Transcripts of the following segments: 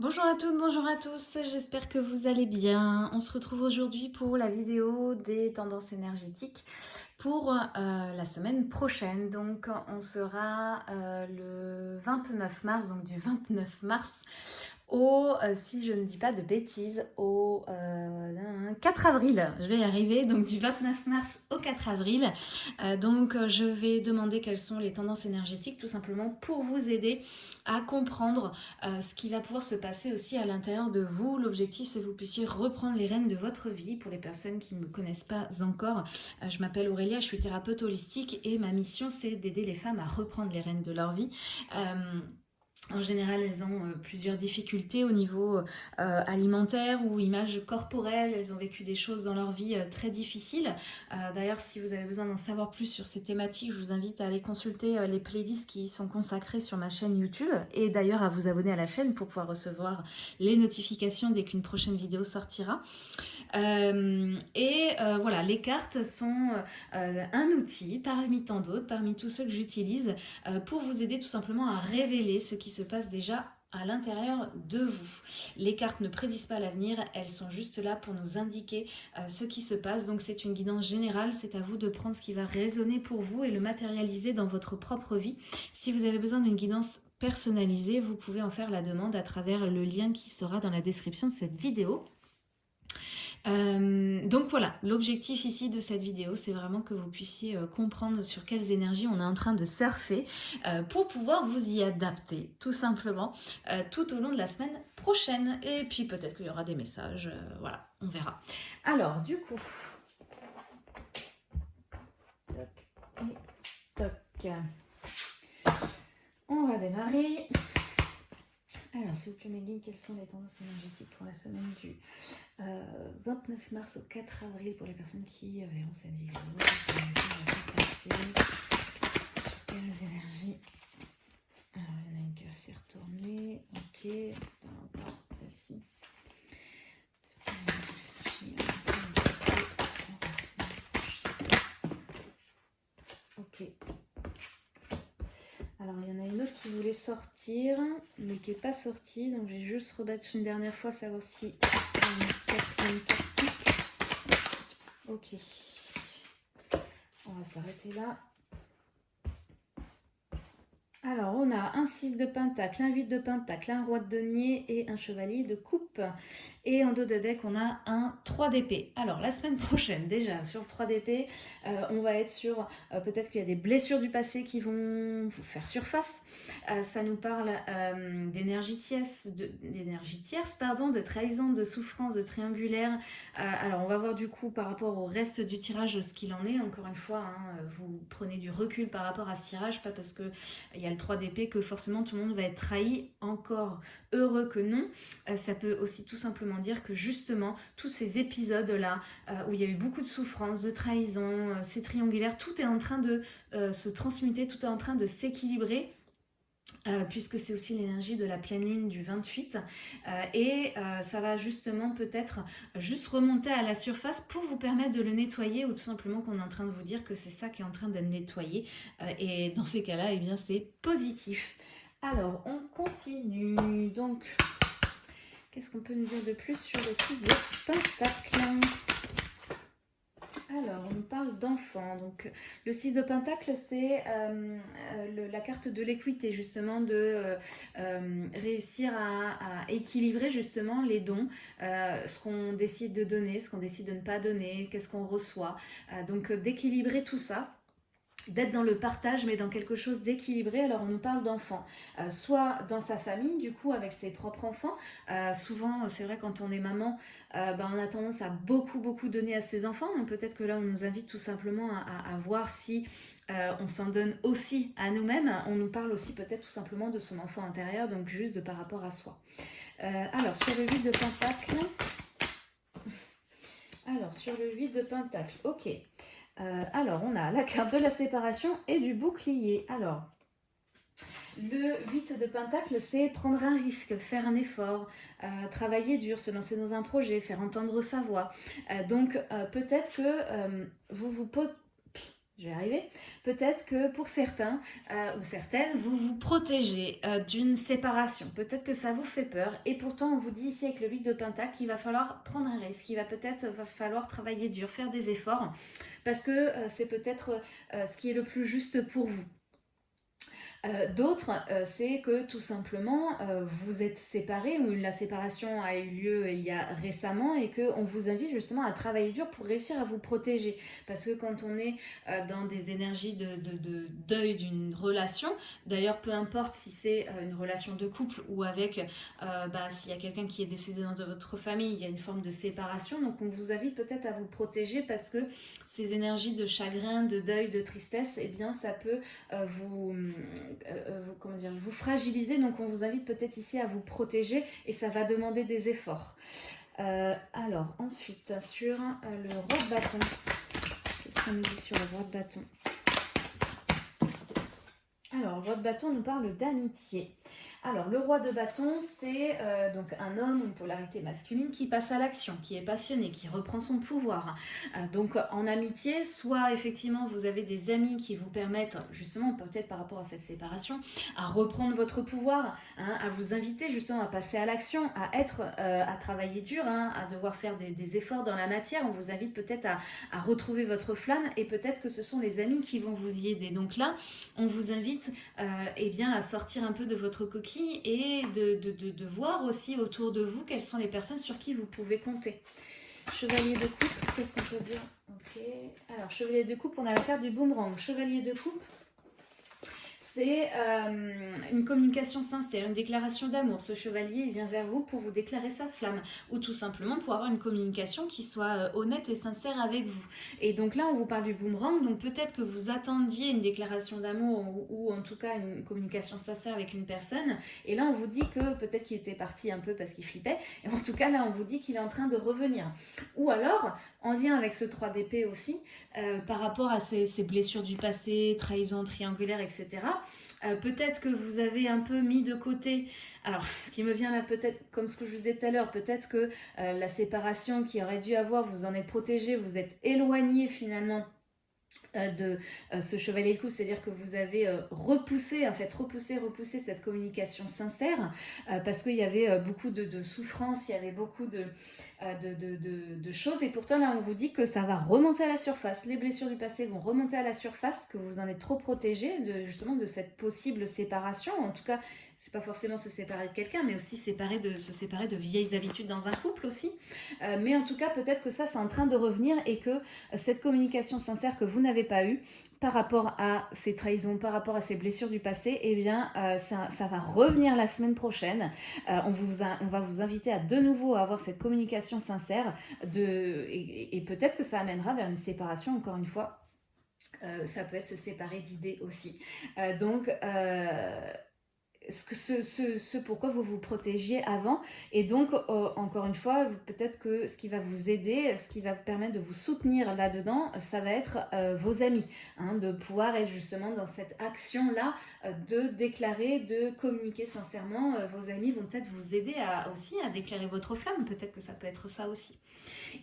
Bonjour à toutes, bonjour à tous, j'espère que vous allez bien. On se retrouve aujourd'hui pour la vidéo des tendances énergétiques pour euh, la semaine prochaine. Donc on sera euh, le 29 mars, donc du 29 mars au, euh, si je ne dis pas de bêtises, au 4 avril. Je vais y arriver, donc du 29 mars au 4 avril. donc je vais demander quelles sont les tendances énergétiques, tout simplement pour vous aider à comprendre ce qui va pouvoir se passer aussi à l'intérieur de vous. L'objectif, c'est que vous puissiez reprendre les rênes de votre vie. Pour les personnes qui ne me connaissent pas encore, je m'appelle Aurélie je suis thérapeute holistique et ma mission c'est d'aider les femmes à reprendre les rênes de leur vie. Euh, en général, elles ont euh, plusieurs difficultés au niveau euh, alimentaire ou image corporelle. Elles ont vécu des choses dans leur vie très difficiles. D'ailleurs, si vous avez besoin d'en savoir plus sur ces thématiques, je vous invite à aller consulter les playlists qui sont consacrées sur ma chaîne YouTube et d'ailleurs à vous abonner à la chaîne pour pouvoir recevoir les notifications dès qu'une prochaine vidéo sortira. Euh, et euh, voilà, les cartes sont euh, un outil parmi tant d'autres, parmi tous ceux que j'utilise pour vous aider tout simplement à révéler ce qui se passe déjà à l'intérieur de vous. Les cartes ne prédisent pas l'avenir, elles sont juste là pour nous indiquer ce qui se passe. Donc c'est une guidance générale, c'est à vous de prendre ce qui va résonner pour vous et le matérialiser dans votre propre vie. Si vous avez besoin d'une guidance personnalisée, vous pouvez en faire la demande à travers le lien qui sera dans la description de cette vidéo. Euh, donc voilà, l'objectif ici de cette vidéo, c'est vraiment que vous puissiez euh, comprendre sur quelles énergies on est en train de surfer euh, pour pouvoir vous y adapter, tout simplement, tout au long de la semaine prochaine. Et puis peut-être qu'il y aura des messages, voilà, on verra. Alors, du coup... On va démarrer. Alors, s'il vous plaît, Megan, quelles sont les tendances énergétiques pour la semaine du 29 euh, mars au 4 avril pour les personnes qui verront cette vidéo Quelles énergies Alors, il y en a une qui va s'y. Ok, encore celle-ci. Ok. Alors, il y en a une autre qui voulait sortir, mais qui n'est pas sortie. Donc, je vais juste rebattre une dernière fois, savoir si Ok. On va s'arrêter là. Alors, on a un 6 de pentacle, un 8 de pentacle, un roi de denier et un chevalier de coupe. Et en dos de deck, on a un 3 d'épée. Alors, la semaine prochaine, déjà, sur 3 d'épée, euh, on va être sur... Euh, peut-être qu'il y a des blessures du passé qui vont faire surface. Euh, ça nous parle d'énergie tierce, d'énergie tierce, pardon, de trahison, de souffrance, de triangulaire. alors, on va voir du coup, par rapport au reste du tirage, ce qu'il en est. Encore une fois, hein, vous prenez du recul par rapport à ce tirage, pas parce qu'il y a le 3 d'épée que forcément tout le monde va être trahi, encore heureux que non. Euh, ça peut aussi tout simplement dire que justement, tous ces épisodes-là, euh, où il y a eu beaucoup de souffrance, de trahison, euh, c'est triangulaire, tout est en train de se transmuter, tout est en train de s'équilibrer euh, puisque c'est aussi l'énergie de la pleine lune du 28 euh, et euh, ça va justement peut-être juste remonter à la surface pour vous permettre de le nettoyer ou tout simplement qu'on est en train de vous dire que c'est ça qui est en train d'être nettoyé et dans ces cas-là, eh bien c'est positif. Alors, on continue. Donc, qu'est-ce qu'on peut nous dire de plus sur le 6 de Pentacle? Alors, on parle d'enfants. Donc, le 6 de Pentacle, c'est euh, euh, la carte de l'équité, justement, de euh, réussir à, équilibrer justement les dons, ce qu'on décide de donner, ce qu'on décide de ne pas donner, qu'est-ce qu'on reçoit. donc, d'équilibrer tout ça d'être dans le partage mais dans quelque chose d'équilibré. Alors on nous parle d'enfants euh, soit dans sa famille du coup avec ses propres enfants. Euh, souvent c'est vrai quand on est maman euh, ben, on a tendance à beaucoup beaucoup donner à ses enfants. Donc peut-être que là on nous invite tout simplement à, voir si on s'en donne aussi à nous-mêmes. On nous parle aussi peut-être tout simplement de son enfant intérieur donc juste de par rapport à soi. Alors sur le 8 de pentacle. Alors sur le 8 de pentacle. Ok euh, alors, on a la carte de la séparation et du bouclier. Alors, le 8 de Pentacle, c'est prendre un risque, faire un effort, euh, travailler dur, se lancer dans un projet, faire entendre sa voix. Euh, donc, peut-être que vous vous. Je vais arriver. Peut-être que pour certains euh, ou certaines, vous vous protégez euh, d'une séparation. Peut-être que ça vous fait peur. Et pourtant, on vous dit ici avec le 8 de Pentacle qu'il va falloir prendre un risque. Il va peut-être falloir travailler dur, faire des efforts. Parce que euh, c'est peut-être ce qui est le plus juste pour vous. Euh, d'autres, euh, c'est que tout simplement, euh, vous êtes séparés ou la séparation a eu lieu il y a récemment et qu'on vous invite justement à travailler dur pour réussir à vous protéger. Parce que quand on est dans des énergies de, deuil d'une relation, d'ailleurs peu importe si c'est une relation de couple ou avec, bah, s'il y a quelqu'un qui est décédé dans votre famille, il y a une forme de séparation. Donc on vous invite peut-être à vous protéger parce que ces énergies de chagrin, de deuil, de tristesse, eh bien ça peut vous euh, euh, vous, comment fragiliser. Donc on vous invite peut-être ici à vous protéger et ça va demander des efforts. Euh, alors ensuite, sur le roi de bâton, qu'est-ce qu'on nous dit sur le roi de bâton? Alors, le roi de bâton nous parle d'amitié. Alors, le roi de bâton, c'est euh, donc un homme, une polarité masculine qui passe à l'action, qui est passionné, qui reprend son pouvoir. Euh, donc, en amitié, soit effectivement vous avez des amis qui vous permettent, justement, peut-être par rapport à cette séparation, à reprendre votre pouvoir, hein, à vous inviter justement à passer à l'action, à être, euh, à travailler dur, hein, à devoir faire des, efforts dans la matière. On vous invite peut-être à, retrouver votre flamme et peut-être que ce sont les amis qui vont vous y aider. Donc là, on vous invite eh bien, à sortir un peu de votre coquille et de, voir aussi autour de vous quelles sont les personnes sur qui vous pouvez compter. Chevalier de coupe, qu'est-ce qu'on peut dire? Alors, chevalier de coupe, on a la carte du boomerang. Chevalier de coupe, c'est euh, une communication sincère, une déclaration d'amour. Ce chevalier vient vers vous pour vous déclarer sa flamme ou tout simplement pour avoir une communication qui soit euh, honnête et sincère avec vous. Et donc là, on vous parle du boomerang, donc peut-être que vous attendiez une déclaration d'amour ou, en tout cas une communication sincère avec une personne. Et là, on vous dit que peut-être qu'il était parti un peu parce qu'il flippait. Et en tout cas, là, on vous dit qu'il est en train de revenir. Ou alors, en lien avec ce 3 d'épée aussi, euh, par rapport à ces blessures du passé, trahison triangulaire, etc., euh, peut-être que vous avez un peu mis de côté, alors ce qui me vient là peut-être, comme ce que je vous disais tout à l'heure, peut-être que euh, la séparation qui aurait dû avoir, vous en êtes protégé, vous êtes éloigné finalement euh, de ce chevalier de coup, c'est-à-dire que vous avez repoussé, en fait, repoussé, repoussé cette communication sincère, parce qu'il y avait beaucoup de, de souffrance, il y avait beaucoup de, euh, de, choses. Et pourtant, là, on vous dit que ça va remonter à la surface. Les blessures du passé vont remonter à la surface, que vous en êtes trop protégé de, justement de cette possible séparation. En tout cas, c'est pas forcément se séparer de quelqu'un, mais aussi séparer de, se séparer de vieilles habitudes dans un couple aussi. Euh, mais en tout cas, peut-être que ça, c'est en train de revenir et que euh, cette communication sincère que vous n'avez pas eue, par rapport à ces trahisons, par rapport à ces blessures du passé, eh bien, euh, ça, va revenir la semaine prochaine. on, vous on va vous inviter à de nouveau avoir cette communication sincère et, peut-être que ça amènera vers une séparation, encore une fois. ça peut être se séparer d'idées aussi. donc, ce, pourquoi vous vous protégiez avant. Et donc, euh, encore une fois, peut-être que ce qui va vous aider, ce qui va permettre de vous soutenir là-dedans, ça va être euh, vos amis. Hein, de pouvoir être justement dans cette action-là, euh, de déclarer, de communiquer sincèrement. vos amis vont peut-être vous aider aussi à déclarer votre flamme. Peut-être que ça peut être ça aussi.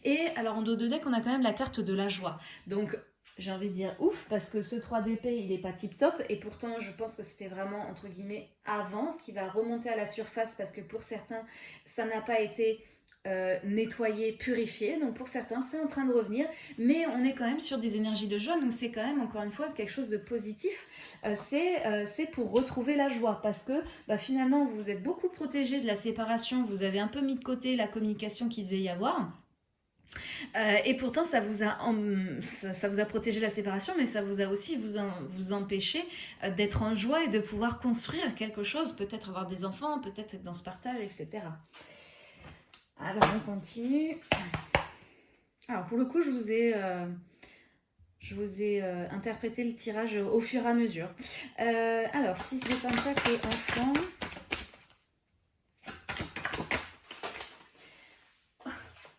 Et alors, en dos de deck, on a quand même la carte de la joie. Donc, j'ai envie de dire ouf, parce que ce 3DP, il n'est pas tip-top, et pourtant, je pense que c'était vraiment, entre guillemets, avant, ce qui va remonter à la surface, parce que pour certains, ça n'a pas été euh, nettoyé, purifié, donc pour certains, c'est en train de revenir, mais on est quand même sur des énergies de joie, donc c'est quand même, encore une fois, quelque chose de positif, euh, euh, c'est pour retrouver la joie, parce que bah, finalement, vous êtes beaucoup protégé de la séparation, vous avez un peu mis de côté la communication qu'il devait y avoir, euh, et pourtant, ça vous, a, ça, vous a protégé la séparation, mais ça vous a aussi vous, vous empêché euh, d'être en joie et de pouvoir construire quelque chose, peut-être avoir des enfants, peut-être être dans ce partage, etc. Alors, on continue. Alors, pour le coup, je vous ai... Euh, je vous ai interprété le tirage au fur et à mesure. alors, 6 de Pentacle et enfant.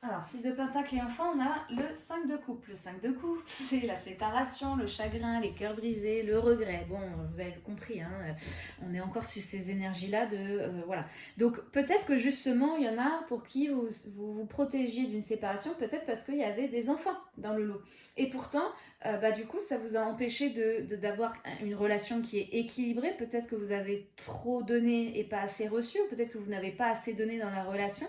Alors, 6 de pentacle et enfant, on a le 5 de coupe. Le 5 de coupe, c'est la séparation, le chagrin, les cœurs brisés, le regret. Bon, vous avez compris, hein, on est encore sur ces énergies-là de... Euh, voilà. Donc, peut-être que justement, il y en a pour qui vous vous, protégiez d'une séparation, peut-être parce qu'il y avait des enfants dans le lot. Et pourtant, euh, bah, du coup, ça vous a empêché d'avoir de, une relation qui est équilibrée. Peut-être que vous avez trop donné et pas assez reçu, ou peut-être que vous n'avez pas assez donné dans la relation.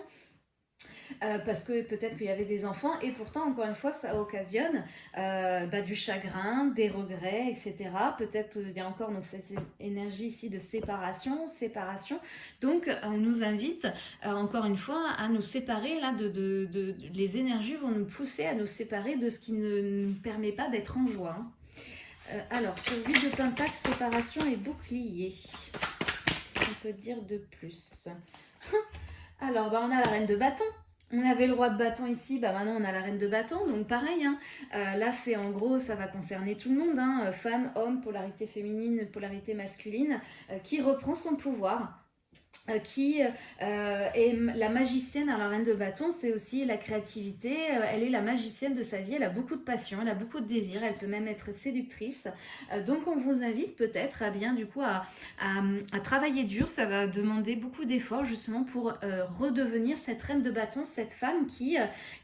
Euh, parce que peut-être qu'il y avait des enfants et pourtant encore une fois ça occasionne euh, bah, du chagrin, des regrets, etc. Peut-être il y a encore donc cette énergie ici de séparation, séparation. Donc on nous invite euh, encore une fois à nous séparer là de, de, les énergies vont nous pousser à nous séparer de ce qui ne nous permet pas d'être en joie. Alors sur 8 de pentacle, séparation et bouclier. On peut dire de plus? Alors, bah, on a la reine de bâton. On avait le roi de bâton ici, bah maintenant on a la reine de bâton, donc pareil, hein. euh, là c'est en gros, ça va concerner tout le monde, hein, euh, femme, homme, polarité féminine, polarité masculine, euh, qui reprend son pouvoir, qui euh, est la magicienne. Alors, la reine de bâton, c'est aussi la créativité. Euh, elle est la magicienne de sa vie. Elle a beaucoup de passion, elle a beaucoup de désir. Elle peut même être séductrice. donc, on vous invite peut-être à bien, du coup, à, à, travailler dur. Ça va demander beaucoup d'efforts, justement, pour redevenir cette reine de bâton, cette femme qui,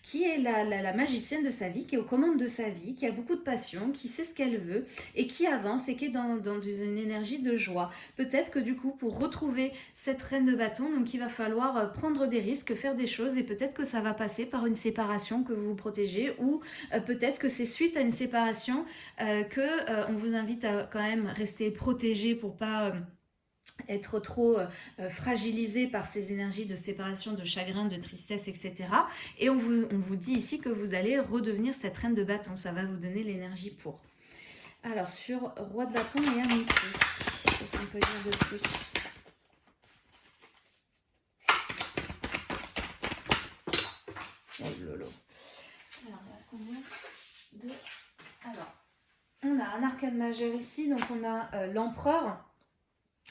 qui est la, la, magicienne de sa vie, qui est aux commandes de sa vie, qui a beaucoup de passion, qui sait ce qu'elle veut et qui avance et qui est dans, dans une énergie de joie. Peut-être que, du coup, pour retrouver cette reine de bâton, donc il va falloir euh, prendre des risques, faire des choses et peut-être que ça va passer par une séparation que vous vous protégez ou euh, peut-être que c'est suite à une séparation euh, que on vous invite à quand même rester protégé pour pas être trop fragilisé par ces énergies de séparation, de chagrin, de tristesse, etc. Et on vous, on vous dit ici que vous allez redevenir cette reine de bâton. Ça va vous donner l'énergie pour. Alors, sur roi de bâton et amitié, qu'est-ce qu'on peut dire de plus Alors, on a un arcade majeur ici, donc on a euh, l'empereur.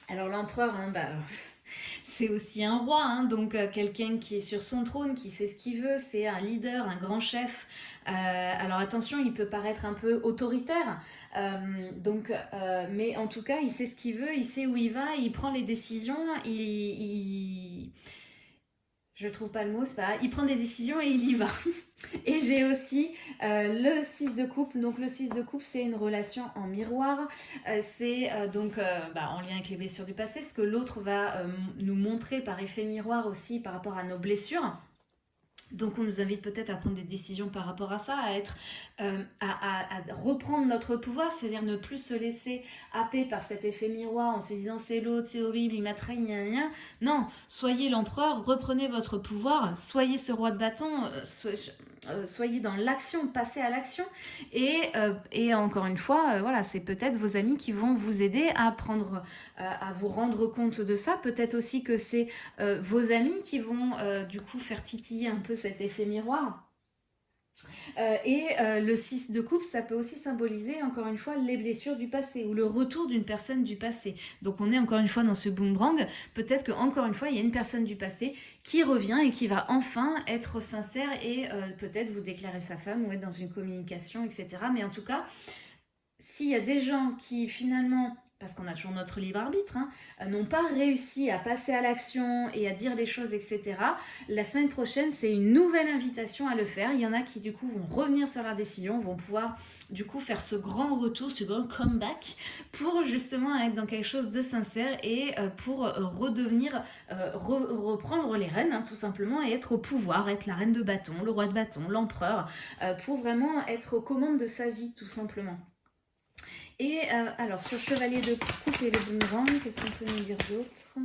Alors l'empereur, hein, bah, c'est aussi un roi, hein, donc euh, quelqu'un qui est sur son trône, qui sait ce qu'il veut, c'est un leader, un grand chef. Euh, alors attention, il peut paraître un peu autoritaire, donc, mais en tout cas, il sait ce qu'il veut, il sait où il va, il prend les décisions, il, il je trouve pas le mot, c'est pas Il prend des décisions et il y va. et j'ai aussi euh, le 6 de coupe. Donc le 6 de coupe, c'est une relation en miroir. Euh, c'est euh, donc bah, en lien avec les blessures du passé, ce que l'autre va nous montrer par effet miroir aussi par rapport à nos blessures. Donc on nous invite peut-être à prendre des décisions par rapport à ça, à être, euh, reprendre notre pouvoir, c'est-à-dire ne plus se laisser happer par cet effet miroir en se disant c'est l'autre, c'est horrible, il m'a trahi, gna, Non, soyez l'empereur, reprenez votre pouvoir, soyez ce roi de bâton, euh, euh, soyez dans l'action, passez à l'action. Et, euh, encore une fois, euh, voilà, c'est peut-être vos amis qui vont vous aider à prendre, à vous rendre compte de ça. Peut-être aussi que c'est vos amis qui vont du coup faire titiller un peu cet effet miroir. Euh, et euh, le 6 de coupe, ça peut aussi symboliser, encore une fois, les blessures du passé ou le retour d'une personne du passé. Donc on est encore une fois dans ce boomerang. Peut-être qu'encore une fois, il y a une personne du passé qui revient et qui va enfin être sincère et euh, peut-être vous déclarer sa femme ou être dans une communication, etc. Mais en tout cas, s'il y a des gens qui finalement parce qu'on a toujours notre libre arbitre, hein, euh, n'ont pas réussi à passer à l'action et à dire des choses, etc. La semaine prochaine, c'est une nouvelle invitation à le faire. Il y en a qui, du coup, vont revenir sur leur décision, vont pouvoir, du coup, faire ce grand retour, ce grand comeback pour justement être dans quelque chose de sincère et euh, pour euh, redevenir, reprendre les rênes, hein, tout simplement, et être au pouvoir, être la reine de bâton, le roi de bâton, l'empereur, pour vraiment être aux commandes de sa vie, tout simplement. Et euh, alors, sur Chevalier de coupe et le boomerang, qu'est-ce qu'on peut nous dire d'autre?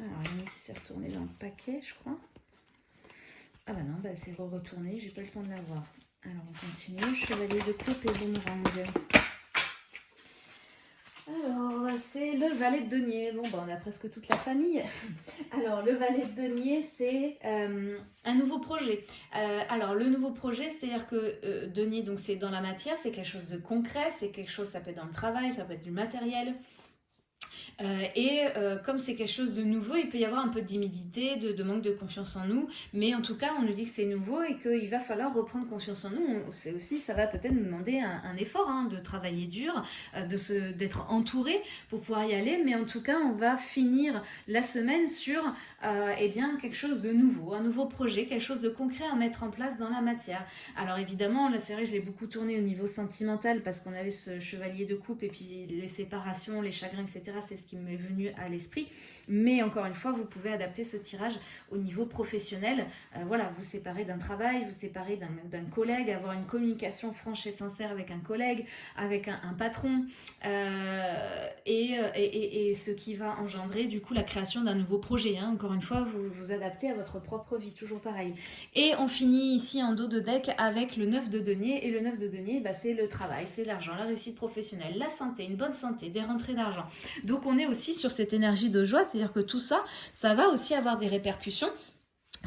Alors, il y qui s'est retourné dans le paquet, je crois. Ah bah non, bah c'est re-retourné, j'ai pas le temps de l'avoir. Alors, on continue. Chevalier de coupe et boomerang. Alors, c'est le valet de denier. Bon, ben, on a presque toute la famille. Alors, le valet de denier, c'est euh, un nouveau projet. Euh, alors, le nouveau projet, c'est-à-dire que euh, denier, donc c'est dans la matière, c'est quelque chose de concret, c'est quelque chose, ça peut être dans le travail, ça peut être du matériel, et comme c'est quelque chose de nouveau, il peut y avoir un peu de timidité, de, manque de confiance en nous, mais en tout cas, on nous dit que c'est nouveau et qu'il va falloir reprendre confiance en nous. C'est aussi, ça va peut-être nous demander un, effort, hein, de travailler dur, de d'être entouré pour pouvoir y aller, mais en tout cas, on va finir la semaine sur eh bien, quelque chose de nouveau, un nouveau projet, quelque chose de concret à mettre en place dans la matière. Alors évidemment, la série, je l'ai beaucoup tournée au niveau sentimental parce qu'on avait ce chevalier de coupe et puis les séparations, les chagrins, etc. C'est ce m'est venu à l'esprit. Mais encore une fois, vous pouvez adapter ce tirage au niveau professionnel. Euh, voilà, vous séparez d'un travail, vous séparez d'un collègue, avoir une communication franche et sincère avec un collègue, avec un, patron, euh, et, et, et, ce qui va engendrer du coup la création d'un nouveau projet. Hein. Encore une fois, vous vous adaptez à votre propre vie, toujours pareil. Et on finit ici en dos de deck avec le 9 de denier, et le 9 de denier, bah, c'est le travail, c'est l'argent, la réussite professionnelle, la santé, une bonne santé, des rentrées d'argent. Donc on est aussi sur cette énergie de joie, c'est-à-dire que tout ça, ça va aussi avoir des répercussions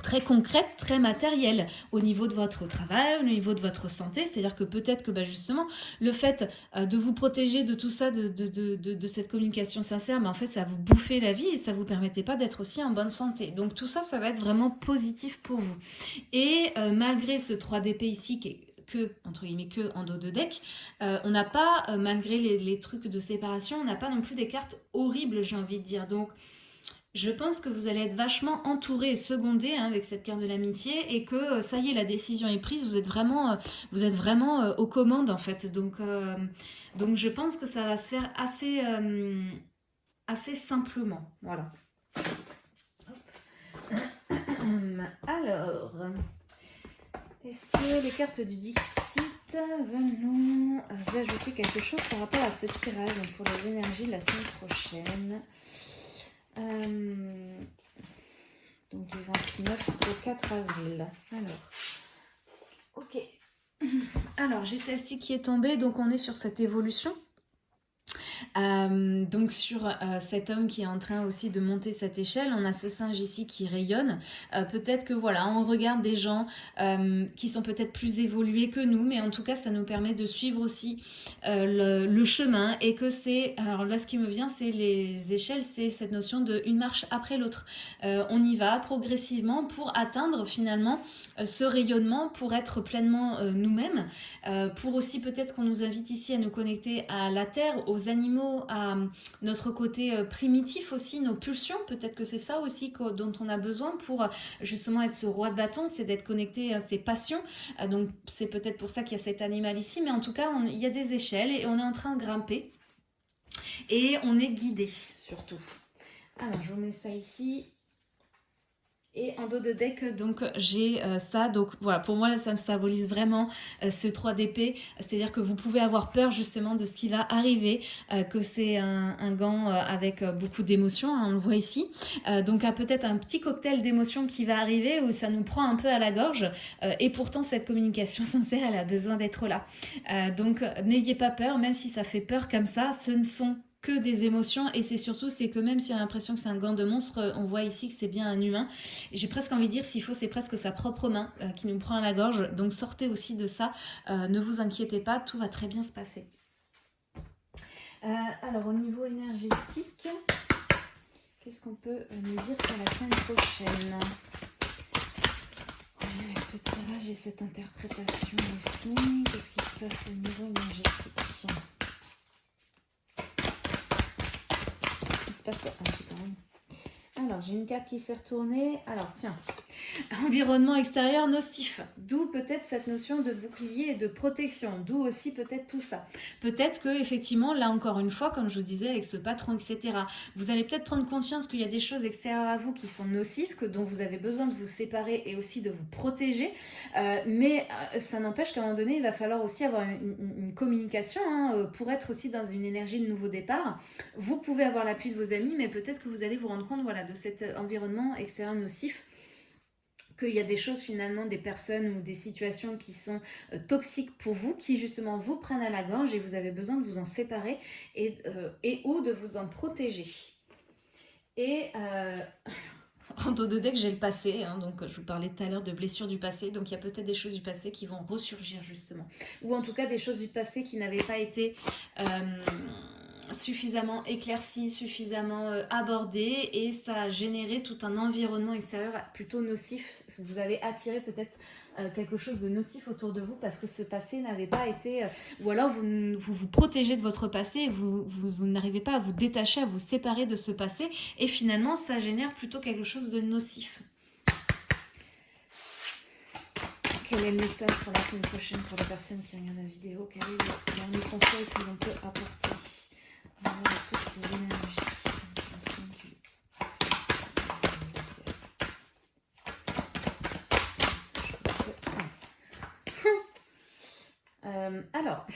très concrètes, très matérielles au niveau de votre travail, au niveau de votre santé. C'est-à-dire que peut-être que bah, justement, le fait euh, de vous protéger de tout ça, de, cette communication sincère, mais en fait, ça vous bouffait la vie et ça vous permettait pas d'être aussi en bonne santé. Donc tout ça, ça va être vraiment positif pour vous. Et euh, malgré ce 3DP ici qui est que, entre guillemets, que en dos de deck, euh, on n'a pas, malgré les, trucs de séparation, on n'a pas non plus des cartes horribles, j'ai envie de dire. Donc, je pense que vous allez être vachement entouré et secondé hein, avec cette carte de l'amitié et que euh, ça y est, la décision est prise, vous êtes vraiment, euh, vous êtes vraiment euh, aux commandes en fait. Donc, donc je pense que ça va se faire assez, assez simplement. Voilà. Alors, est-ce que les cartes du Dixit veulent nous ajouter quelque chose par rapport à ce tirage pour les énergies de la semaine prochaine euh, donc du 29 au 4 avril. Alors, ok. Alors, j'ai celle-ci qui est tombée, donc on est sur cette évolution. Euh, donc sur euh, cet homme qui est en train aussi de monter cette échelle, on a ce singe ici qui rayonne. Euh, peut-être que voilà, on regarde des gens qui sont peut-être plus évolués que nous, mais en tout cas ça nous permet de suivre aussi le, chemin et que c'est, alors là ce qui me vient c'est les échelles, c'est cette notion de une marche après l'autre. on y va progressivement pour atteindre finalement ce rayonnement, pour être pleinement nous-mêmes, pour aussi peut-être qu'on nous invite ici à nous connecter à la terre, aux animaux, à notre côté euh, primitif aussi, nos pulsions. Peut-être que c'est ça aussi dont on a besoin pour euh, justement être ce roi de bâton, c'est d'être connecté à ses passions. Euh, donc c'est peut-être pour ça qu'il y a cet animal ici, mais en tout cas, il y a des échelles et on est en train de grimper. Et on est guidé surtout. Alors, je vous mets ça ici. Et en dos de deck, donc j'ai euh, ça. Donc voilà, pour moi, là, ça me symbolise vraiment euh, ce 3 d'épée. C'est-à-dire que vous pouvez avoir peur justement de ce qui va arriver, euh, que c'est un, gant avec beaucoup d'émotions, hein, on le voit ici. donc peut-être un petit cocktail d'émotions qui va arriver où ça nous prend un peu à la gorge. et pourtant, cette communication sincère, elle a besoin d'être là. donc n'ayez pas peur, même si ça fait peur comme ça, ce ne sont que des émotions et c'est surtout c'est que même si on a l'impression que c'est un gant de monstre, euh, on voit ici que c'est bien un humain. J'ai presque envie de dire s'il faut c'est presque sa propre main euh, qui nous prend à la gorge. Donc sortez aussi de ça, euh, ne vous inquiétez pas, tout va très bien se passer. alors au niveau énergétique, qu'est-ce qu'on peut nous dire sur la semaine prochaine? Avec ce tirage et cette interprétation aussi, qu'est-ce qui se passe au niveau énergétique? Passe un petit peu. Alors, j'ai une carte qui s'est retournée. Alors, tiens, environnement extérieur nocif. D'où peut-être cette notion de bouclier et de protection. D'où aussi peut-être tout ça. Peut-être que effectivement, là encore une fois, comme je vous disais, avec ce patron, etc., vous allez peut-être prendre conscience qu'il y a des choses extérieures à vous qui sont nocives, que dont vous avez besoin de vous séparer et aussi de vous protéger. Euh, mais euh, ça n'empêche qu'à un moment donné, il va falloir aussi avoir une, communication hein, euh, pour être aussi dans une énergie de nouveau départ. Vous pouvez avoir l'appui de vos amis, mais peut-être que vous allez vous rendre compte voilà, de cet environnement extérieur nocif qu'il y a des choses finalement, des personnes ou des situations qui sont euh, toxiques pour vous, qui justement vous prennent à la gorge et vous avez besoin de vous en séparer et, euh, et ou de vous en protéger. Et euh, en dos de deck, j'ai le passé, hein, donc je vous parlais tout à l'heure de blessures du passé, donc il y a peut-être des choses du passé qui vont ressurgir justement. Ou en tout cas des choses du passé qui n'avaient pas été suffisamment éclairci, suffisamment euh, abordé et ça a généré tout un environnement extérieur plutôt nocif. Vous avez attiré peut-être euh, quelque chose de nocif autour de vous parce que ce passé n'avait pas été... Euh, ou alors vous, vous, protégez de votre passé, vous, n'arrivez pas à vous détacher, à vous séparer de ce passé et finalement ça génère plutôt quelque chose de nocif. Quel est le message pour la semaine prochaine pour les personnes qui regardent la vidéo conseil que l'on peut apporter à toutes ces énergies euh, alors,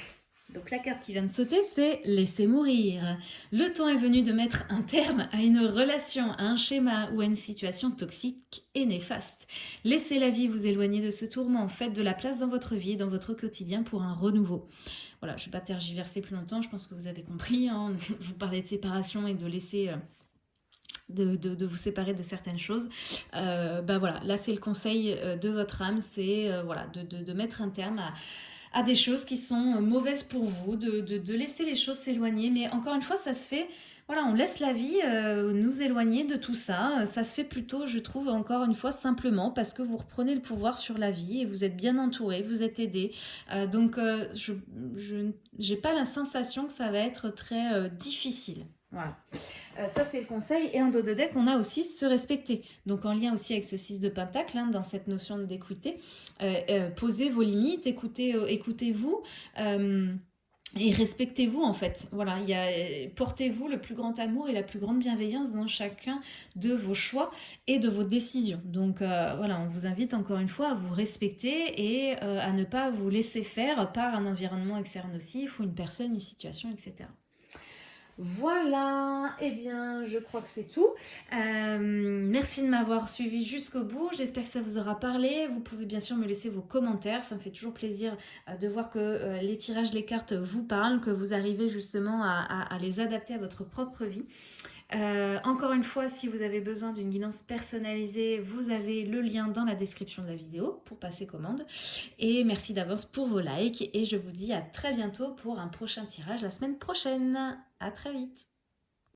carte qui vient de sauter, c'est « Laisser mourir ». Le temps est venu de mettre un terme à une relation, à un schéma ou à une situation toxique et néfaste. Laissez la vie vous éloigner de ce tourment, faites de la place dans votre vie et dans votre quotidien pour un renouveau. Voilà, je ne vais pas tergiverser plus longtemps, je pense que vous avez compris. Hein. Vous parlais de séparation et de laisser... Euh, de, vous séparer de certaines choses. Euh, bah voilà, là c'est le conseil euh, de votre âme, c'est voilà, de mettre un terme à à des choses qui sont euh, mauvaises pour vous, de, laisser les choses s'éloigner. Mais encore une fois, ça se fait, voilà, on laisse la vie euh, nous éloigner de tout ça. Ça se fait plutôt, je trouve, encore une fois, simplement parce que vous reprenez le pouvoir sur la vie et vous êtes bien entouré, vous êtes aidé. Euh, donc, je n'ai pas la sensation que ça va être très difficile. Voilà. Euh, ça, c'est le conseil. Et en dos de deck, on a aussi se respecter. Donc, en lien aussi avec ce 6 de pentacle, hein, dans cette notion d'équité, euh, euh, posez vos limites, écoutez, écoutez-vous. et respectez-vous en fait, voilà, portez-vous le plus grand amour et la plus grande bienveillance dans chacun de vos choix et de vos décisions. Donc voilà, on vous invite encore une fois à vous respecter et à ne pas vous laisser faire par un environnement externe nocif ou une personne, une situation, etc. Voilà, eh bien, je crois que c'est tout. Euh, merci de m'avoir suivi jusqu'au bout. J'espère que ça vous aura parlé. Vous pouvez bien sûr me laisser vos commentaires. Ça me fait toujours plaisir euh, de voir que euh, les tirages, les cartes vous parlent, que vous arrivez justement à, les adapter à votre propre vie. encore une fois, si vous avez besoin d'une guidance personnalisée, vous avez le lien dans la description de la vidéo pour passer commande. Et merci d'avance pour vos likes et je vous dis à très bientôt pour un prochain tirage la semaine prochaine. À très vite